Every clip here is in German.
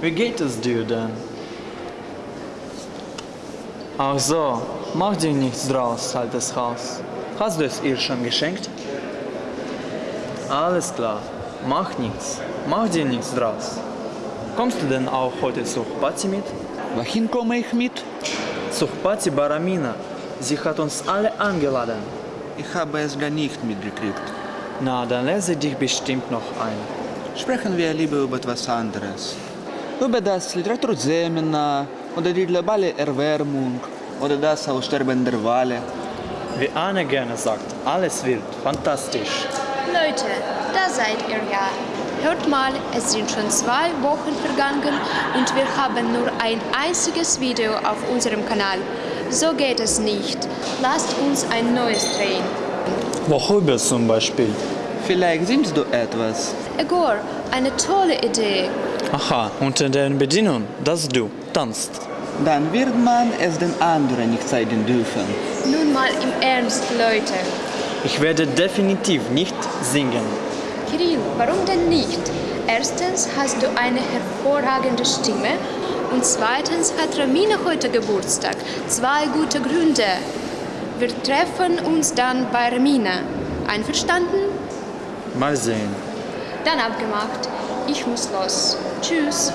Wie geht es dir denn? Ach so, mach dir nichts draus, altes Haus. Hast du es ihr schon geschenkt? Alles klar, mach nichts. Mach dir nichts draus. Kommst du denn auch heute zur Party mit? Wohin komme ich mit? Zur Party Baramina. Sie hat uns alle eingeladen. Ich habe es gar nicht mitgekriegt. Na, dann lese dich bestimmt noch ein. Sprechen wir lieber über etwas anderes. Über das Literaturseminar oder die globale Erwärmung oder das Aussterben der Wale. Wie Anne gerne sagt, alles wird fantastisch. Leute, da seid ihr ja. Hört mal, es sind schon zwei Wochen vergangen und wir haben nur ein einziges Video auf unserem Kanal. So geht es nicht. Lasst uns ein neues drehen. Worüber zum Beispiel? Vielleicht singst du etwas. Egor, eine tolle Idee. Aha, unter den Bedienungen, dass du tanzt. Dann wird man es den anderen nicht zeigen dürfen. Nun mal im Ernst, Leute. Ich werde definitiv nicht singen. Kirill, warum denn nicht? Erstens hast du eine hervorragende Stimme und zweitens hat Ramina heute Geburtstag. Zwei gute Gründe. Wir treffen uns dann bei Ramina. Einverstanden? Mal sehen. Dann abgemacht. Ich muss los. Tschüss.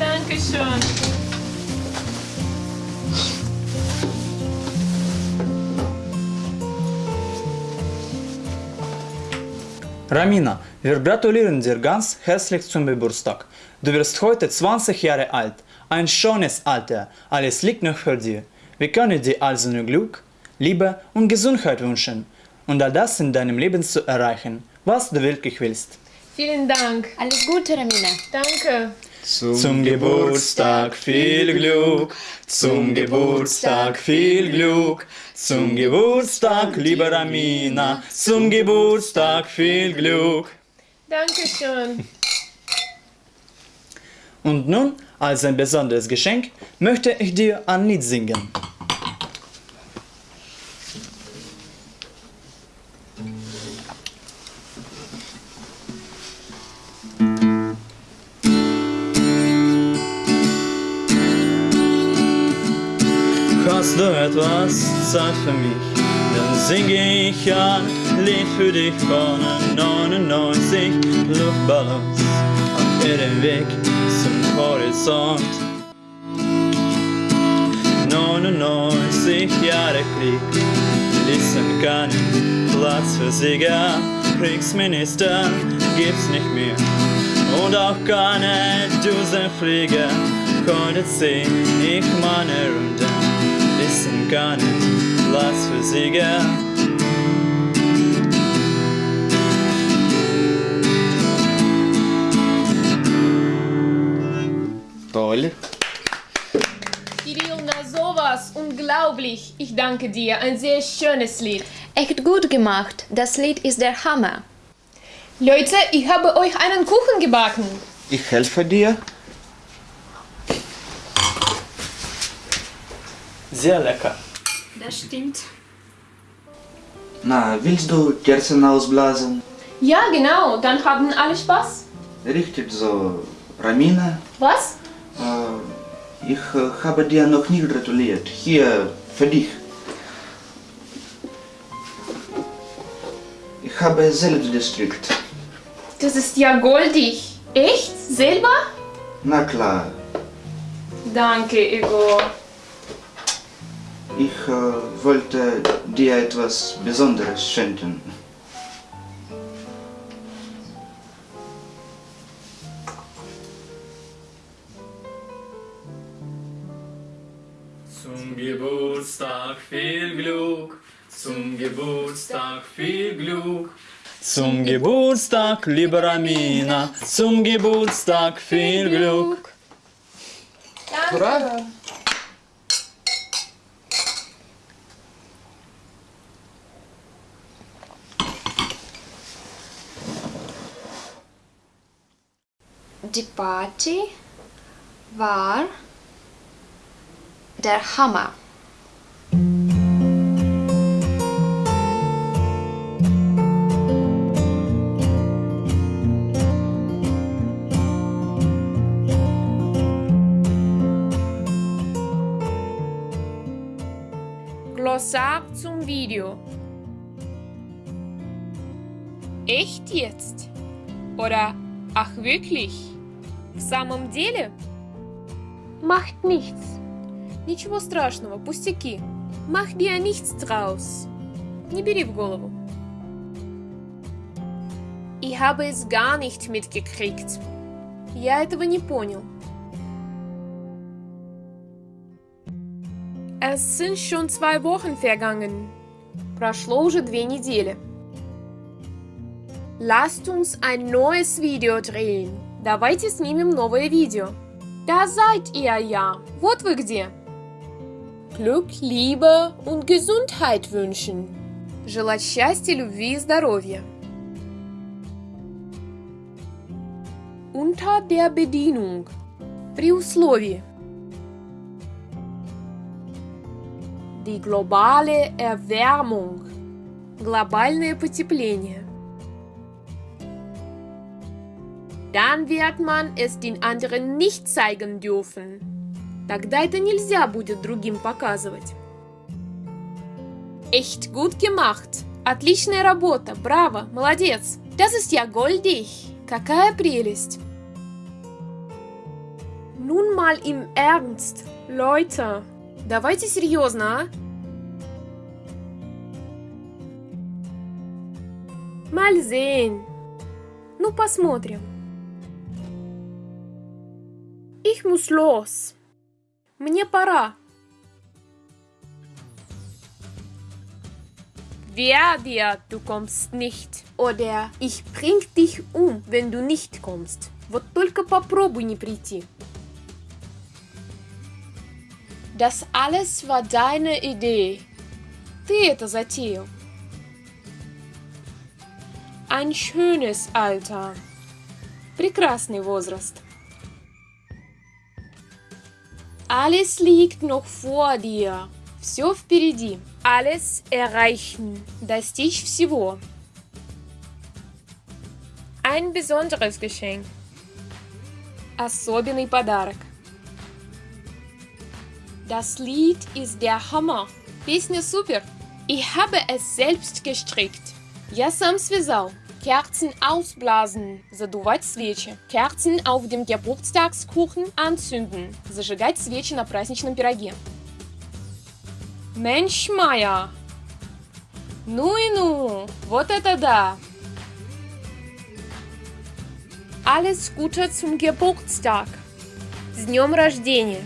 Danke schön. Ramina, wir gratulieren dir ganz herzlich zum Geburtstag. Du wirst heute 20 Jahre alt. Ein schönes Alter. Alles liegt noch für dir. Wir können dir also nur Glück, Liebe und Gesundheit wünschen. Und all das in deinem Leben zu erreichen, was du wirklich willst. Vielen Dank. Alles Gute, Ramina. Danke. Zum Geburtstag viel Glück, zum Geburtstag viel Glück, zum Geburtstag, liebe Ramina, zum Geburtstag viel Glück. Danke schön. Und nun, als ein besonderes Geschenk, möchte ich dir ein Lied singen. Hast du etwas Zeit für mich? Dann singe ich ein Lied für dich von 99 Luftballons auf ihrem Weg zum Horizont. 99 Jahre Krieg, ließen keinen Platz für Sieger. Kriegsminister gibt's nicht mehr und auch keine Düsenflieger. Heute zieh ich meine Ließen keinen Platz für Sieger. Toll. Kirill, na sowas, unglaublich. Ich danke dir, ein sehr schönes Lied. Echt gut gemacht. Das Lied ist der Hammer. Leute, ich habe euch einen Kuchen gebacken. Ich helfe dir. Sehr lecker. Das stimmt. Na, willst du Kerzen ausblasen? Ja, genau, dann haben alle Spaß. Richtig so. Ramina, Was? äh, ich äh, habe dir noch nie gratuliert. Hier, für dich. Ich habe selbst gestrickt. Das ist ja goldig. Echt? Selber? Na klar, Danke, Igor. Ich äh, wollte dir etwas Besonderes schenken. Zum Geburtstag viel Glück, zum Geburtstag viel Glück. Zum Geburtstag, liebe Ramina, zum Geburtstag viel Glück. Danke. Die Party war der Hammer. Glossar zum Video. Echt jetzt? Oder ach wirklich? В самом деле? Macht nichts. Ничего страшного, пустяки. Mach dir nichts draus. Не бери в голову. Ich habe es gar nicht mitgekriegt. Я этого не понял. Es sind schon zwei Wochen vergangen. Прошло уже две недели. Lasst uns ein neues Video drehen. Давайте снимем новое видео. Da seid ihr ja. Вот вы где. Glück, Liebe und Gesundheit wünschen. Желать счастья, любви и здоровья. Unter der Bedienung. При условии. Die globale Erwärmung. Глобальное потепление. Dann wird man es den anderen nicht zeigen dürfen. Тогда это нельзя будет другим показывать. Echt gut gemacht. Отличная работа. Браво. Молодец. Das ist ja goldig. Какая прелесть. Nun mal im Ernst. Leute, давайте серьезно, а? Mal sehen. Ну, посмотрим. Ich muss los. Мне пора. Wer dir, du kommst nicht. Oder ich bring dich um, wenn du nicht kommst. Вот только попробуй не прийти. Das alles war deine Idee. Ты это затеял. Ein schönes Alter. Прекрасный возраст. Alles liegt noch vor dir. Все впереди. Alles erreichen. Достичь всего. Ein besonderes Geschenk. Особенный подарок. Das Lied ist der Hammer. Песня супер. Ich habe es selbst gestrickt. Я сам связал. Kerzen ausblasen, задувать свечи. Kerzen auf dem Geburtstagskuchen anzünden, зажигать свечи на праздничном пироге. Mensch Meier. Ну и ну, вот это да. Alles Gute zum Geburtstag. С днем рождения.